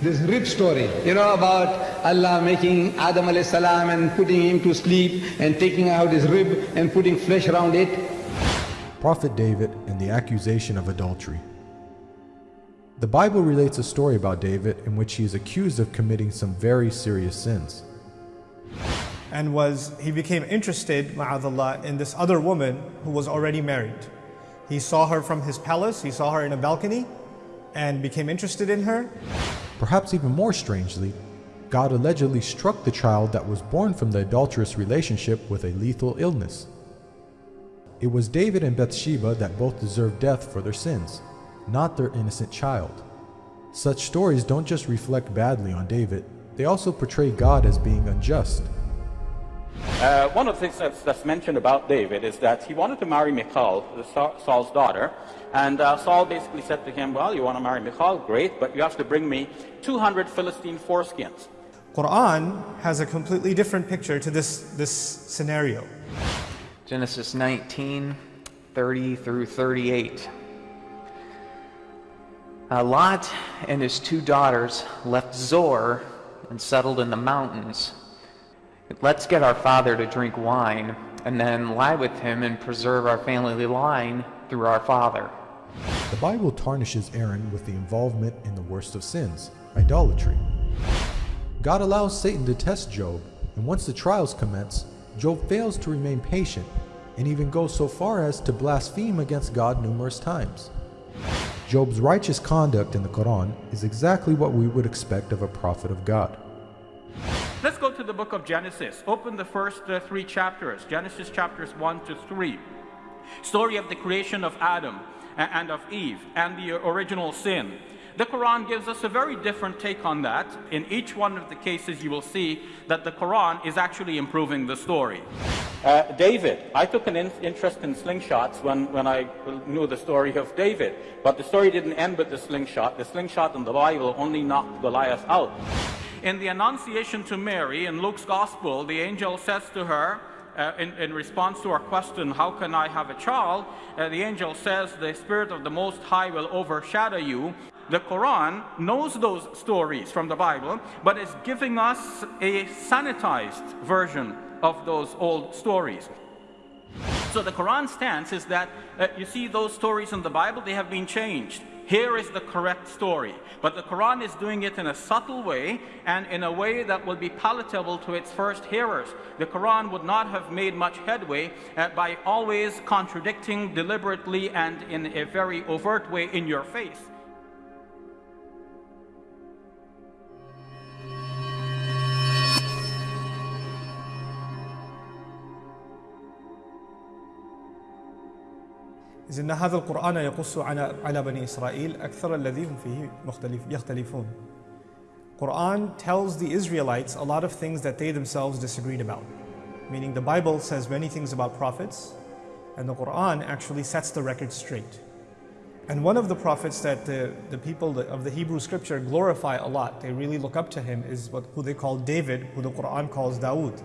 this rib story, you know, about Allah making Adam alayhi salam and putting him to sleep and taking out his rib and putting flesh around it. Prophet David and the accusation of adultery. The Bible relates a story about David in which he is accused of committing some very serious sins. And was he became interested, ma'adallah, in this other woman who was already married. He saw her from his palace, he saw her in a balcony, and became interested in her. Perhaps even more strangely, God allegedly struck the child that was born from the adulterous relationship with a lethal illness. It was David and Bathsheba that both deserved death for their sins, not their innocent child. Such stories don't just reflect badly on David, they also portray God as being unjust. Uh, one of the things that's, that's, mentioned about David is that he wanted to marry Michal, Saul's daughter, and uh, Saul basically said to him, well, you want to marry Michal? Great, but you have to bring me 200 Philistine foreskins. Quran has a completely different picture to this, this scenario. Genesis 19, 30 through 38. Uh, Lot and his two daughters left Zoar and settled in the mountains. Let's get our father to drink wine and then lie with him and preserve our family line through our father. The Bible tarnishes Aaron with the involvement in the worst of sins, idolatry. God allows Satan to test Job, and once the trials commence, Job fails to remain patient and even goes so far as to blaspheme against God numerous times. Job's righteous conduct in the Quran is exactly what we would expect of a prophet of God. Let's go to the book of Genesis. Open the first uh, three chapters, Genesis chapters 1 to 3. Story of the creation of Adam and of Eve and the original sin. The Quran gives us a very different take on that. In each one of the cases, you will see that the Quran is actually improving the story. Uh, David, I took an in interest in slingshots when, when I knew the story of David. But the story didn't end with the slingshot. The slingshot in the Bible only knocked Goliath out. In the Annunciation to Mary in Luke's Gospel, the angel says to her, uh, in, in, response to our question, how can I have a child? Uh, the angel says, the Spirit of the Most High will overshadow you. The Quran knows those stories from the Bible, but is giving us a sanitized version of those old stories. So the Quran stance is that uh, you see those stories in the Bible, they have been changed. Here is the correct story. But the Quran is doing it in a subtle way and in a way that will be palatable to its first hearers. The Quran would not have made much headway uh, by always contradicting deliberately and in a very overt way in your face. إذ إن هذا القرآن يقص على بني إسرائيل أكثر الذي هم فيه مختلف يختلفون. Quran tells the Israelites a lot of things that they themselves disagreed about. Meaning the Bible says many things about prophets, and the Quran actually sets the record straight. And one of the prophets that the, the people of the Hebrew scripture glorify a lot, they really look up to him, is what, who they call David, who the Quran calls Dawood.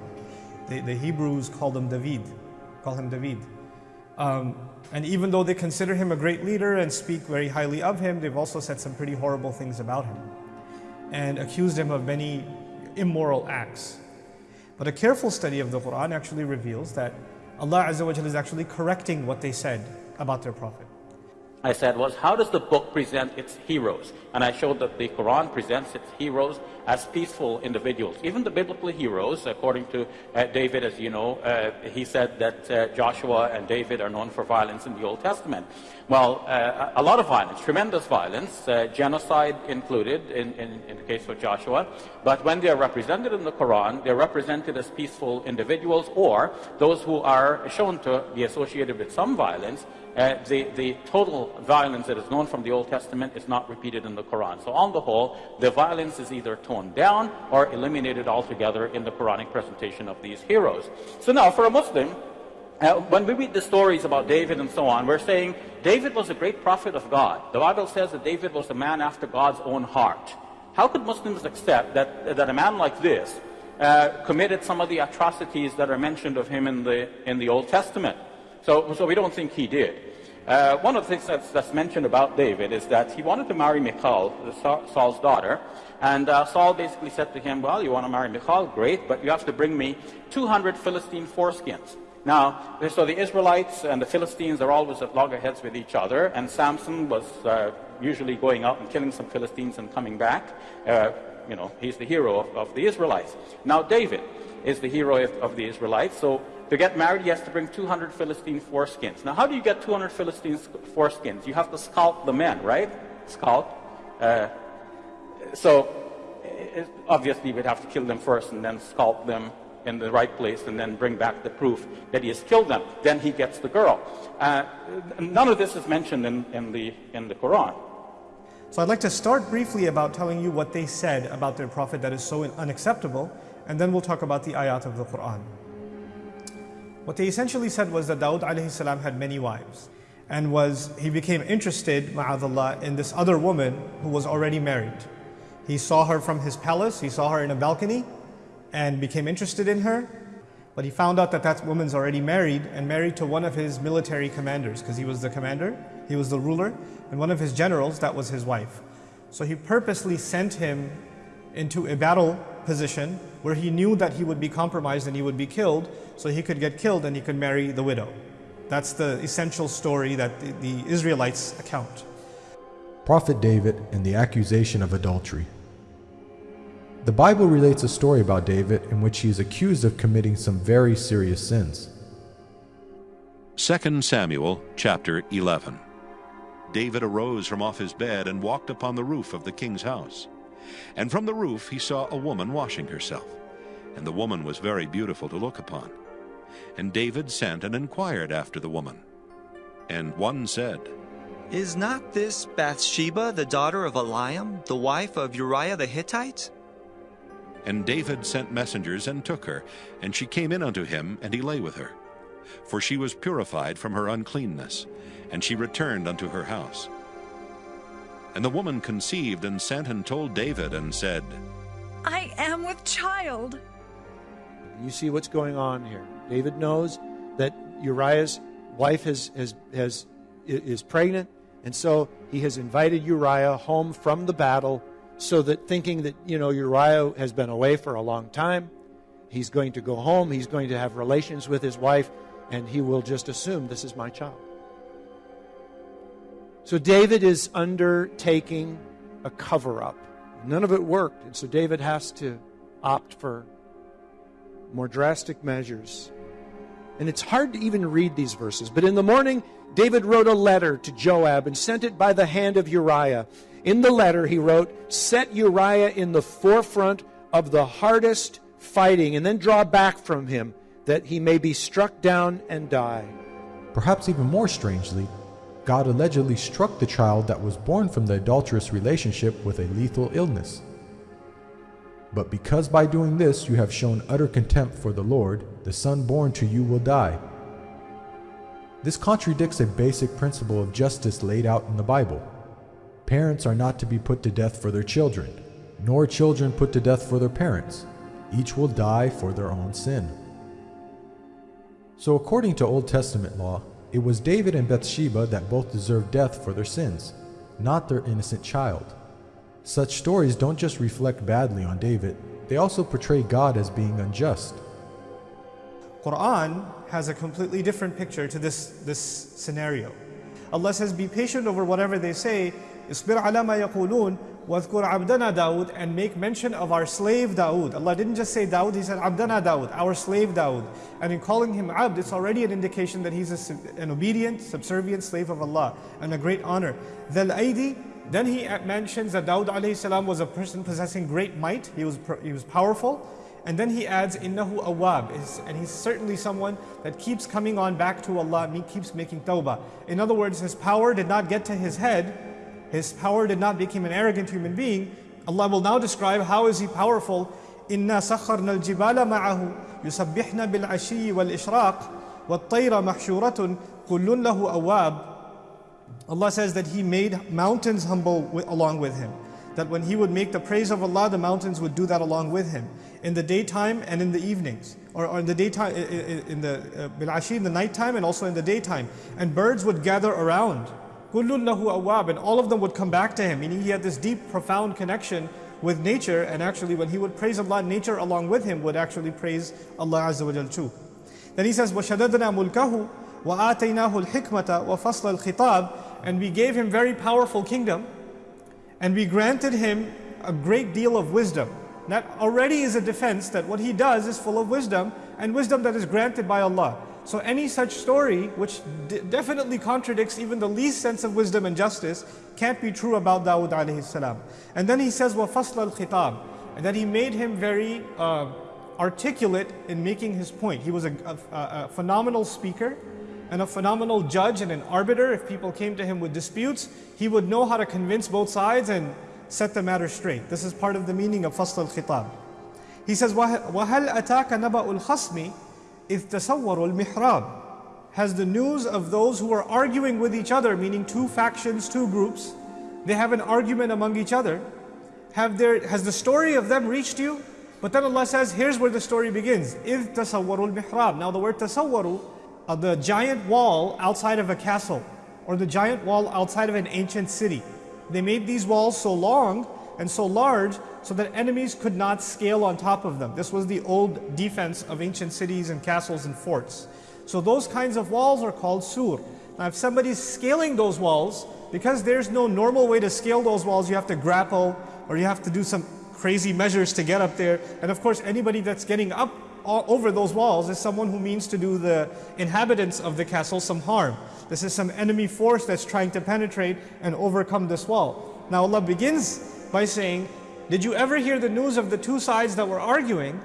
The, the Hebrews call him David, call him David. Um, and even though they consider him a great leader and speak very highly of him, they've also said some pretty horrible things about him and accused him of many immoral acts. But a careful study of the Quran actually reveals that Allah Azza wa is actually correcting what they said about their Prophet. I said was, how does the book present its heroes? And I showed that the Quran presents its heroes as peaceful individuals. Even the biblical heroes, according to uh, David, as you know, uh, he said that uh, Joshua and David are known for violence in the Old Testament. Well, uh, a lot of violence, tremendous violence, uh, genocide included in, in, in, the case of Joshua. But when they are represented in the Quran, they're represented as peaceful individuals or those who are shown to be associated with some violence uh, the, the total violence that is known from the Old Testament is not repeated in the Quran. So on the whole, the violence is either toned down or eliminated altogether in the Quranic presentation of these heroes. So now for a Muslim, uh, when we read the stories about David and so on, we're saying David was a great prophet of God. The Bible says that David was a man after God's own heart. How could Muslims accept that, that a man like this uh, committed some of the atrocities that are mentioned of him in the, in the Old Testament? So, so we don't think he did. Uh, one of the things that's, that's, mentioned about David is that he wanted to marry Michal, Saul's daughter, and uh, Saul basically said to him, well, you want to marry Michal? Great, but you have to bring me 200 Philistine foreskins. Now, so the Israelites and the Philistines are always at loggerheads with each other, and Samson was uh, usually going out and killing some Philistines and coming back. Uh, you know, he's the hero of, of, the Israelites. Now, David is the hero of, of the Israelites, so to get married, he has to bring 200 Philistine foreskins. Now, how do you get 200 Philistine foreskins? You have to scalp the men, right? Scalp. Uh, so, it, obviously, we'd have to kill them first and then scalp them in the right place and then bring back the proof that he has killed them. Then he gets the girl. Uh, none of this is mentioned in, in, the, in the Quran. So I'd like to start briefly about telling you what they said about their prophet that is so unacceptable, and then we'll talk about the ayat of the Quran. What they essentially said was that Dawood alayhi salam had many wives and was he became interested, ma'adallah, in this other woman who was already married. He saw her from his palace, he saw her in a balcony and became interested in her. But he found out that that woman's already married and married to one of his military commanders because he was the commander, he was the ruler, and one of his generals, that was his wife. So he purposely sent him into a battle position where he knew that he would be compromised and he would be killed, so he could get killed and he could marry the widow. That's the essential story that the, the Israelites account. Prophet David and the accusation of adultery. The Bible relates a story about David in which he is accused of committing some very serious sins. 2 Samuel chapter 11 David arose from off his bed and walked upon the roof of the king's house. And from the roof he saw a woman washing herself, and the woman was very beautiful to look upon. And David sent and inquired after the woman. And one said, Is not this Bathsheba the daughter of Eliam, the wife of Uriah the Hittite? And David sent messengers and took her, and she came in unto him, and he lay with her. For she was purified from her uncleanness, and she returned unto her house. And the woman conceived and sent and told David and said, I am with child. You see what's going on here. David knows that Uriah's wife has, has, has, is pregnant, and so he has invited Uriah home from the battle so that thinking that, you know, Uriah has been away for a long time, he's going to go home, he's going to have relations with his wife, and he will just assume this is my child. So David is undertaking a cover up. None of it worked, and so David has to opt for more drastic measures. And it's hard to even read these verses, but in the morning, David wrote a letter to Joab and sent it by the hand of Uriah. In the letter, he wrote, Set Uriah in the forefront of the hardest fighting, and then draw back from him, that he may be struck down and die. Perhaps even more strangely, God allegedly struck the child that was born from the adulterous relationship with a lethal illness. But because by doing this you have shown utter contempt for the Lord, the son born to you will die. This contradicts a basic principle of justice laid out in the Bible. Parents are not to be put to death for their children, nor children put to death for their parents. Each will die for their own sin. So, according to Old Testament law, it was David and Bathsheba that both deserved death for their sins, not their innocent child. Such stories don't just reflect badly on David, they also portray God as being unjust. Quran has a completely different picture to this, this scenario. Allah says, Be patient over whatever they say, اصبر على ما يقولون واذكر عبدنا Dawood and make mention of our slave Dawood. Allah didn't just say Dawood, He said Abdana Dawood, our slave Dawood. And in calling him Abd, it's already an indication that he's a, an obedient, subservient slave of Allah and a great honor. Dhal Aidi, then he mentions that Dawood alayhi salam was a person possessing great might, he was, he was powerful. And then he adds, Innahu awab, and he's certainly someone that keeps coming on back to Allah, and he keeps making tawbah. In other words, his power did not get to his head, his power did not make him an arrogant human being. Allah will now describe how is he powerful. إنا سخرنا الجبال معه يسبحن بالعشي والإشراق والطير محشورة كل له أواب Allah says that He made mountains humble with, along with Him. that when he would make the praise of Allah, the mountains would do that along with him in the daytime and in the evenings, or, or in the daytime, in the uh, bilashi, in the nighttime, and also in the daytime. And birds would gather around. كُلٌّ لَهُ أَوَّابٍ And all of them would come back to him, meaning he had this deep, profound connection with nature, and actually when he would praise Allah, nature along with him would actually praise Allah Azza wa Jal too. Then he says, وَشَدَدْنَا مُلْكَهُ وَآتَيْنَاهُ الْحِكْمَةَ وَفَصْلَ الْخِطَابِ And we gave him very powerful kingdom, and we granted him a great deal of wisdom. That already is a defense that what he does is full of wisdom, and wisdom that is granted by Allah. So any such story, which definitely contradicts even the least sense of wisdom and justice, can't be true about Dawood alayhi salam. And then he says, وَفَصْلَ الْخِطَابِ And that he made him very uh, articulate in making his point. He was a, a, a phenomenal speaker, and a phenomenal judge and an arbiter. If people came to him with disputes, he would know how to convince both sides and set the matter straight. This is part of the meaning of Fasl al-Khitab. He says, وَهَلْ أَتَاكَ نَبَأُ الْخَصْمِ إِذْ تَصَوَّرُوا الْمِحْرَابِ Has the news of those who are arguing with each other, meaning two factions, two groups, they have an argument among each other. Have there, has the story of them reached you? But then Allah says, here's where the story begins. إِذْ تَصَوَّرُوا الْمِحْرَابِ Now the word tasawwaru uh, the giant wall outside of a castle or the giant wall outside of an ancient city. They made these walls so long and so large so that enemies could not scale on top of them. This was the old defense of ancient cities and castles and forts. So those kinds of walls are called sur. Now if somebody's scaling those walls, because there's no normal way to scale those walls, you have to grapple or you have to do some crazy measures to get up there. And of course anybody that's getting up over those walls is someone who means to do the inhabitants of the castle some harm. This is some enemy force that's trying to penetrate and overcome this wall. Now Allah begins by saying, did you ever hear the news of the two sides that were arguing?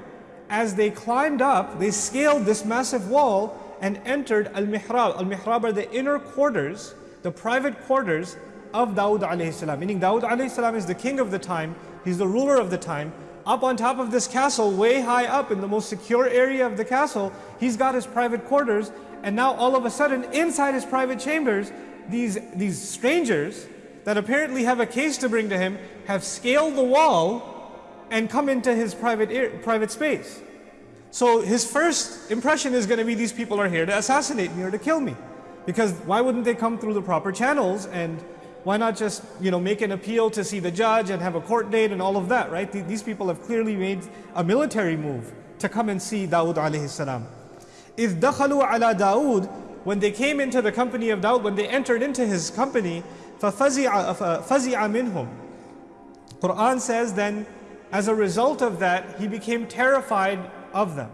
As they climbed up, they scaled this massive wall and entered Al-Mihrab. Al-Mihrab are the inner quarters, the private quarters of Dawud alayhi salam. Meaning Dawud alayhi salam is the king of the time, he's the ruler of the time, up on top of this castle, way high up in the most secure area of the castle, he's got his private quarters. And now all of a sudden, inside his private chambers, these, these strangers that apparently have a case to bring to him have scaled the wall and come into his private, private space. So his first impression is going to be these people are here to assassinate me or to kill me. Because why wouldn't they come through the proper channels and why not just you know, make an appeal to see the judge and have a court date and all of that, right? These people have clearly made a military move to come and see Dawood alayhi salam. إِذْ دَخَلُوا عَلَى دَاوُد When they came into the company of Dawood, when they entered into his company, فَفَزِعَ مِنْهُمْ Quran says then, as a result of that, he became terrified of them.